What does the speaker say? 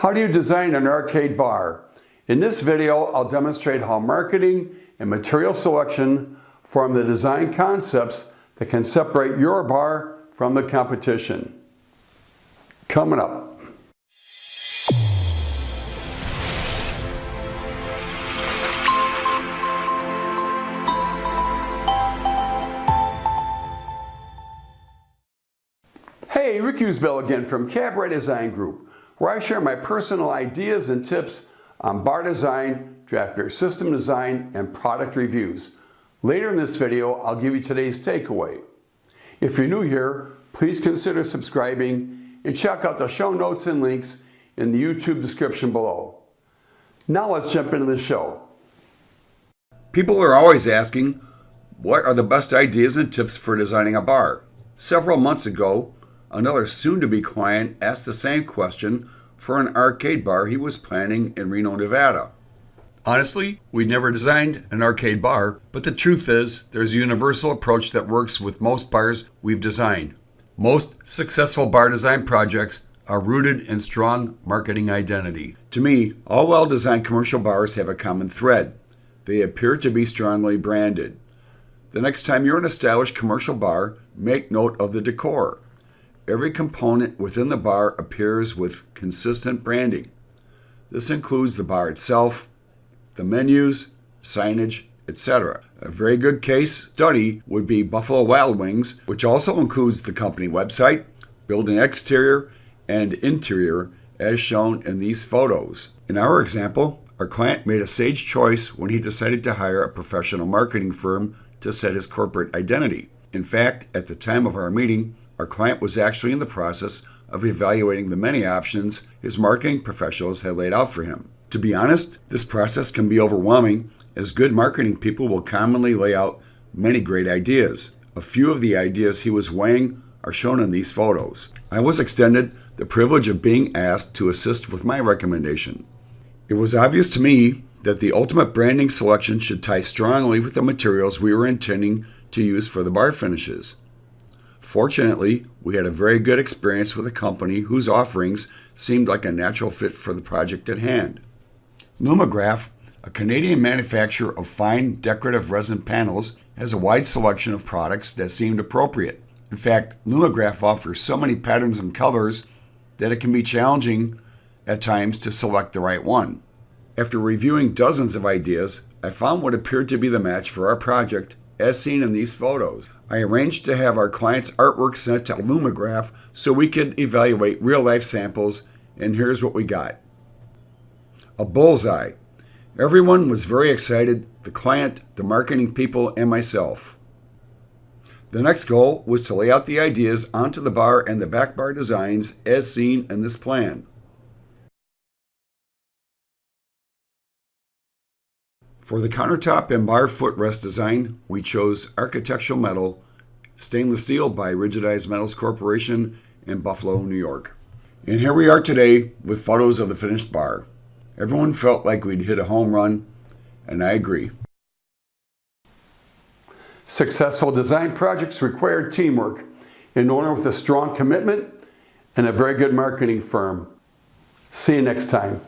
How do you design an arcade bar? In this video, I'll demonstrate how marketing and material selection form the design concepts that can separate your bar from the competition. Coming up. Hey, Rick Usbell again from Cabaret Design Group, where I share my personal ideas and tips on bar design, draft beer system design, and product reviews. Later in this video, I'll give you today's takeaway. If you're new here, please consider subscribing and check out the show notes and links in the YouTube description below. Now let's jump into the show. People are always asking, what are the best ideas and tips for designing a bar? Several months ago, Another soon-to-be client asked the same question for an arcade bar he was planning in Reno, Nevada. Honestly, we never designed an arcade bar, but the truth is there's a universal approach that works with most bars we've designed. Most successful bar design projects are rooted in strong marketing identity. To me, all well-designed commercial bars have a common thread. They appear to be strongly branded. The next time you're in a stylish commercial bar, make note of the decor. Every component within the bar appears with consistent branding. This includes the bar itself, the menus, signage, etc. A very good case study would be Buffalo Wild Wings, which also includes the company website, building exterior, and interior as shown in these photos. In our example, our client made a sage choice when he decided to hire a professional marketing firm to set his corporate identity. In fact, at the time of our meeting, our client was actually in the process of evaluating the many options his marketing professionals had laid out for him. To be honest, this process can be overwhelming as good marketing people will commonly lay out many great ideas. A few of the ideas he was weighing are shown in these photos. I was extended the privilege of being asked to assist with my recommendation. It was obvious to me that the ultimate branding selection should tie strongly with the materials we were intending to use for the bar finishes. Fortunately, we had a very good experience with a company whose offerings seemed like a natural fit for the project at hand. Lumigraf, a Canadian manufacturer of fine decorative resin panels, has a wide selection of products that seemed appropriate. In fact, Lumigraf offers so many patterns and colors that it can be challenging at times to select the right one. After reviewing dozens of ideas, I found what appeared to be the match for our project as seen in these photos. I arranged to have our client's artwork sent to Lumigraf so we could evaluate real-life samples, and here's what we got. A bullseye. Everyone was very excited, the client, the marketing people, and myself. The next goal was to lay out the ideas onto the bar and the back bar designs as seen in this plan. For the countertop and bar footrest design, we chose architectural metal, stainless steel by Rigidized Metals Corporation in Buffalo, New York. And here we are today with photos of the finished bar. Everyone felt like we'd hit a home run, and I agree. Successful design projects require teamwork, an owner with a strong commitment, and a very good marketing firm. See you next time.